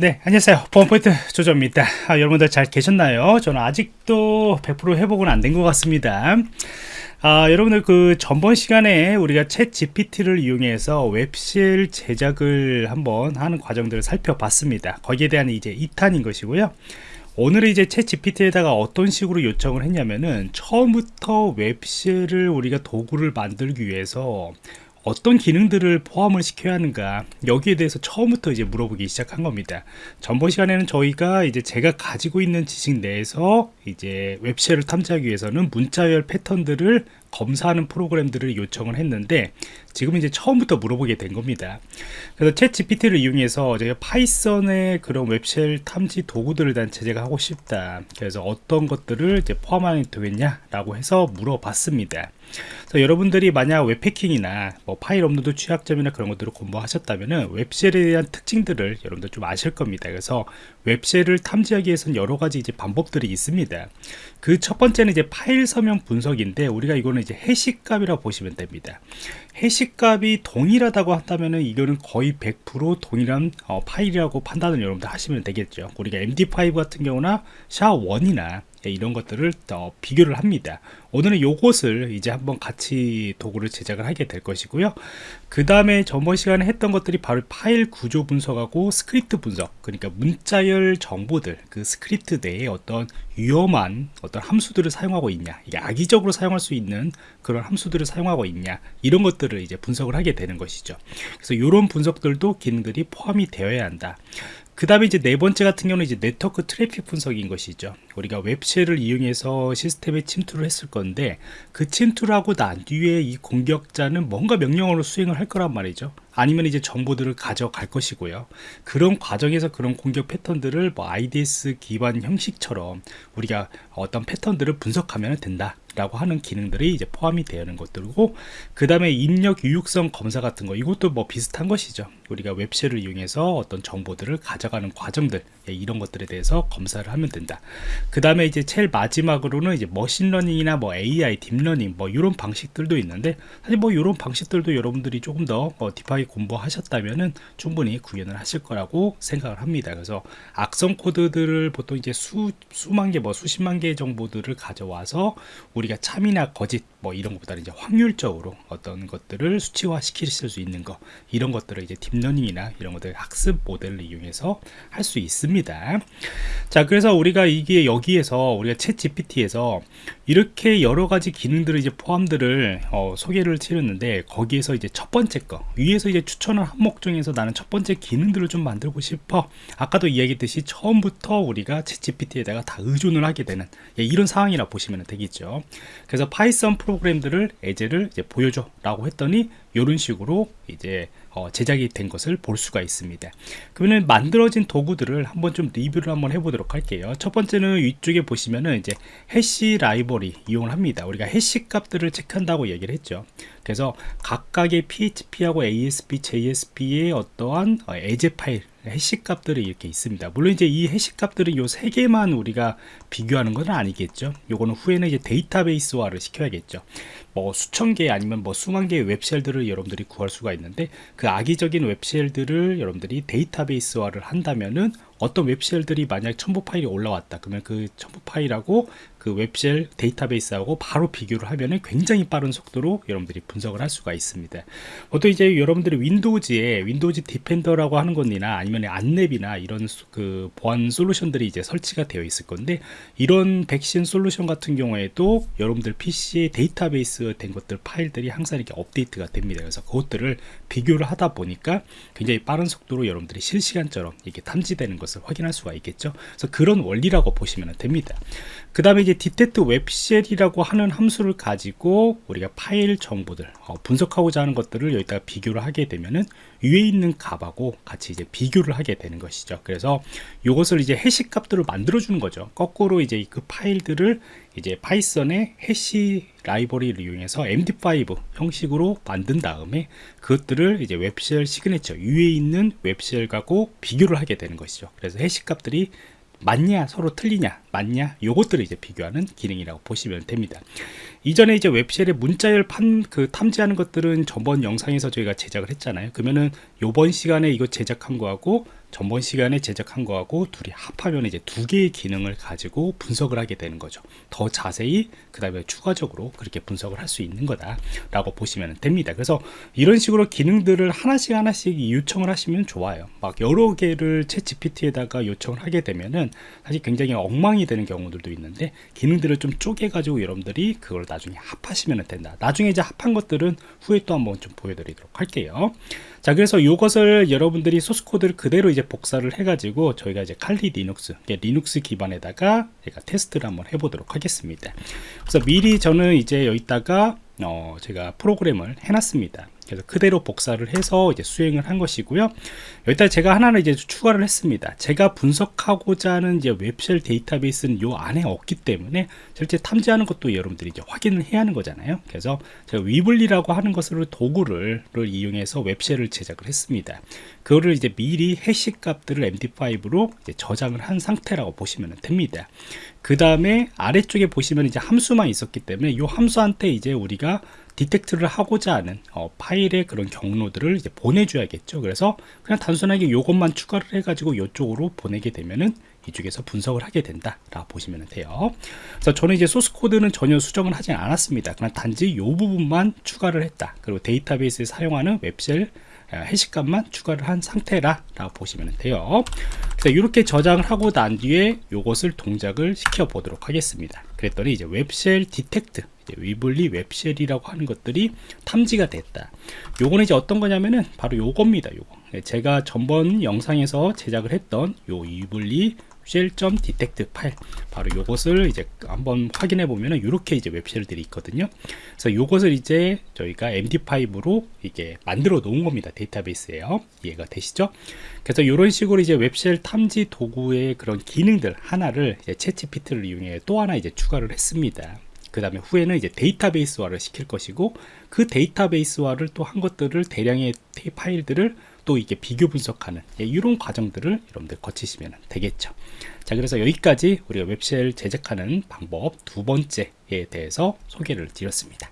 네 안녕하세요. 보안포인트 조조입니다. 아, 여러분들 잘 계셨나요? 저는 아직도 100% 회복은 안 된 것 같습니다. 아, 여러분들 그 전번 시간에 우리가 챗 GPT를 이용해서 웹쉘 제작을 한번 하는 과정들을 살펴봤습니다. 거기에 대한 이제 2탄인 것이고요. 오늘은 이제 챗 GPT에다가 어떤 식으로 요청을 했냐면은 처음부터 웹쉘을 우리가 도구를 만들기 위해서 어떤 기능들을 포함을 시켜야 하는가 여기에 대해서 처음부터 이제 물어보기 시작한 겁니다. 전번 시간에는 저희가 이제 제가 가지고 있는 지식 내에서 이제 web shell을 탐지하기 위해서는 문자열 패턴들을 검사하는 프로그램들을 요청을 했는데 지금 이제 처음부터 물어보게 된 겁니다. 그래서 ChatGPT를 이용해서 제가 파이썬의 그런 web shell 탐지 도구들을 단 제작을 하고 싶다. 그래서 어떤 것들을 이제 포함하면 되겠냐 라고 해서 물어봤습니다. 그래서 여러분들이 만약 web hacking이나 뭐 파일 업로드 취약점이나 그런 것들을 공부하셨다면 web shell에 대한 특징들을 여러분들 좀 아실 겁니다. 그래서 web shell을 탐지하기 위해서는 여러 가지 이제 방법들이 있습니다. 그 첫 번째는 이제 파일 서명 분석인데 우리가 이거는 이제 해시값이라고 보시면 됩니다. 해시값이 동일하다고 한다면은 이거는 거의 100% 동일한 어, 파일이라고 판단을 여러분들 하시면 되겠죠. 우리가 MD5 같은 경우나 SHA1이나 예, 이런 것들을 더 비교를 합니다. 오늘은 요것을 이제 한번 같이 도구를 제작을 하게 될 것이고요. 그 다음에 전번 시간에 했던 것들이 바로 파일 구조 분석하고 스크립트 분석 그러니까 문자열 정보들 그 스크립트 내에 어떤 위험한 어떤 함수들을 사용하고 있냐 이게 악의적으로 사용할 수 있는 그런 함수들을 사용하고 있냐 이런 것들을 이제 분석을 하게 되는 것이죠. 그래서 이런 분석들도 기능들이 포함이 되어야 한다. 그 다음에 이제 네 번째 같은 경우는 이제 네트워크 트래픽 분석인 것이죠 우리가 web shell을 이용해서 시스템에 침투를 했을 건데 그 침투를 하고 난 뒤에 이 공격자는 뭔가 명령어로 수행을 할 거란 말이죠. 아니면 이제 정보들을 가져갈 것이고요. 그런 과정에서 그런 공격 패턴들을 뭐 IDS 기반 형식처럼 우리가 어떤 패턴들을 분석하면 된다 라고 하는 기능들이 이제 포함이 되는 것들이고 그 다음에 입력 유용성 검사 같은 거 이것도 뭐 비슷한 것이죠. 우리가 웹쉘을 이용해서 어떤 정보들을 가져가는 과정들 예, 이런 것들에 대해서 검사를 하면 된다 그 다음에 이제 제일 마지막으로는 이제 머신러닝이나 뭐 AI, 딥러닝 뭐 이런 방식들도 있는데 사실 뭐 이런 방식들도 여러분들이 조금 더 어, deep하게 공부하셨다면은 충분히 구현을 하실 거라고 생각을 합니다. 그래서 악성 코드들을 보통 이제 수, 수만 개 뭐 수십만 개 정보들을 가져와서 우리가 참이나 거짓 뭐 이런 것보다는 이제 확률적으로 어떤 것들을 수치화 시킬 수 있는 거 이런 것들을 이제 딥러닝이나 이런 것들 학습 모델을 이용해서 할 수 있습니다. 자 그래서 우리가 이게 여기에서 우리가 ChatGPT에서 이렇게 여러 가지 기능들을 이제 포함들을 어, 소개를 치렀는데 거기에서 이제 첫 번째 거 위에서 이제 추천을 항목 중에서 나는 첫 번째 기능들을 좀 만들고 싶어. 아까도 이야기했듯이 처음부터 우리가 ChatGPT에다가 다 의존을 하게 되는 예, 이런 상황이라 보시면 되겠죠. 그래서 Python 프로그램들을 예제를 이제 보여줘 라고 했더니 이런 식으로 이제 어, 제작이 된 것을 볼 수가 있습니다. 그러면 만들어진 도구들을 한번 좀 리뷰를 한번 해보도록 할게요. 첫 번째는 위쪽에 보시면은 이제 해시 라이벌이 이용을 합니다. 우리가 해시 값들을 체크한다고 얘기를 했죠. 그래서 각각의 PHP하고 ASP, JSP의 어떠한 어, 에제 파일 해시 값들이 이렇게 있습니다. 물론 이제 이 해시 값들은 요 세 개만 우리가 비교하는 건 아니겠죠. 요거는 후에는 이제 데이터베이스화를 시켜야겠죠. 뭐 수천 개 아니면 뭐 수만 개의 웹쉘들을 여러분들이 구할 수가 있는데 그 악의적인 web shell들을 여러분들이 데이터베이스화를 한다면은 어떤 web shell들이 만약 첨부 파일이 올라왔다. 그러면 그 첨부 파일하고 그 web shell 데이터베이스하고 바로 비교를 하면은 굉장히 빠른 속도로 여러분들이 분석을 할 수가 있습니다. 보통 이제 여러분들이 Windows에 Windows Defender라고 하는 것이나 아니면 안랩이나 이런 그 보안 솔루션들이 이제 설치가 되어 있을 건데 이런 백신 솔루션 같은 경우에도 여러분들 PC에 데이터베이스 된 것들 파일들이 항상 이렇게 업데이트가 됩니다. 그래서 그것들을 비교를 하다 보니까 굉장히 빠른 속도로 여러분들이 실시간처럼 이렇게 탐지되는 것을 확인할 수가 있겠죠. 그래서 그런 원리라고 보시면 됩니다. 그 다음에 이제 detect web shell이라고 하는 함수를 가지고 우리가 파일 정보들 어, 분석하고자 하는 것들을 여기다가 비교를 하게 되면은 위에 있는 값하고 같이 이제 비교를 하게 되는 것이죠. 그래서 이것을 이제 hash 값들을 만들어 주는 거죠. 거꾸로 이제 그 파일들을 이제 Python의 hash library를 이용해서 MD5 형식으로 만든 다음에 그것들을 이제 web shell signature 위에 있는 web shell하고 비교를 하게 되는 것이죠. 그래서 hash 값들이 맞냐 서로 틀리냐 맞냐 요것들을 이제 비교하는 기능이라고 보시면 됩니다. 이전에 이제 web shell의 문자열 판 그 탐지하는 것들은 전번 영상에서 저희가 제작을 했잖아요. 그러면은 요번 시간에 이거 제작한 거하고 전번 시간에 제작한 거하고 둘이 합하면 이제 두 개의 기능을 가지고 분석을 하게 되는 거죠. 더 자세히 그 다음에 추가적으로 그렇게 분석을 할 수 있는 거다 라고 보시면 됩니다. 그래서 이런 식으로 기능들을 하나씩 하나씩 요청을 하시면 좋아요. 막 여러 개를 ChatGPT에다가 요청을 하게 되면은 사실 굉장히 엉망이 되는 경우들도 있는데 기능들을 좀 쪼개 가지고 여러분들이 그걸 나중에 합하시면 된다. 나중에 이제 합한 것들은 후에 또 한번 좀 보여드리도록 할게요. 자 그래서 이것을 여러분들이 source code를 그대로 이제 복사를 해가지고 저희가 이제 Kali Linux Linux 기반에다가 제가 테스트를 한번 해보도록 하겠습니다. 그래서 미리 저는 이제 여기다가 어 제가 프로그램을 해놨습니다. 그래서 그대로 복사를 해서 이제 수행을 한 것이고요. 여기다 제가 하나는 이제 추가를 했습니다. 제가 분석하고자 하는 이제 웹쉘 데이터베이스는 요 안에 없기 때문에 실제 탐지하는 것도 여러분들이 이제 확인을 해야 하는 거잖아요. 그래서 제가 위블리라고 하는 것을 도구를 이용해서 웹쉘을 제작을 했습니다. 그거를 이제 미리 해시 값들을 MD5로 저장을 한 상태라고 보시면 됩니다. 그 다음에 아래쪽에 보시면 이제 함수만 있었기 때문에 이 함수한테 이제 우리가 detect를 하고자 하는 어, 파일의 그런 경로들을 이제 보내줘야겠죠. 그래서 그냥 단순하게 이것만 추가를 해가지고 이쪽으로 보내게 되면은 이쪽에서 분석을 하게 된다 라고 보시면 돼요. 그래서 저는 이제 source code는 전혀 수정을 하지 않았습니다. 그냥 단지 이 부분만 추가를 했다. 그리고 데이터베이스에 사용하는 web shell hash값만 추가를 한 상태라 라고 보시면 돼요 그래서 이렇게 저장을 하고 난 뒤에 이것을 동작을 시켜 보도록 하겠습니다 그랬더니 이제 web shell detect Weevely web shell이라고 하는 것들이 탐지가 됐다. 요거는 이제 어떤 거냐면은 바로 요겁니다 요거. 제가 전번 영상에서 제작을 했던 요 Weevely shell.detect 파일. 바로 이것을 이제 한번 확인해 보면은 이렇게 이제 web shell들이 있거든요. 그래서 이것을 이제 저희가 MD5로 이게 만들어 놓은 겁니다. 데이터베이스에요. 이해가 되시죠? 그래서 이런 식으로 이제 웹쉘 탐지 도구의 그런 기능들 하나를 이제 채찌피트를 이용해 또 하나 이제 추가를 했습니다. 그 다음에 후에는 이제 데이터베이스화를 시킬 것이고 그 데이터베이스화를 또 한 것들을 대량의 파일들을 또 이게 비교 분석하는 예, 이런 과정들을 여러분들 거치시면 되겠죠. 자 그래서 여기까지 우리가 웹쉘 제작하는 방법 두 번째에 대해서 소개를 드렸습니다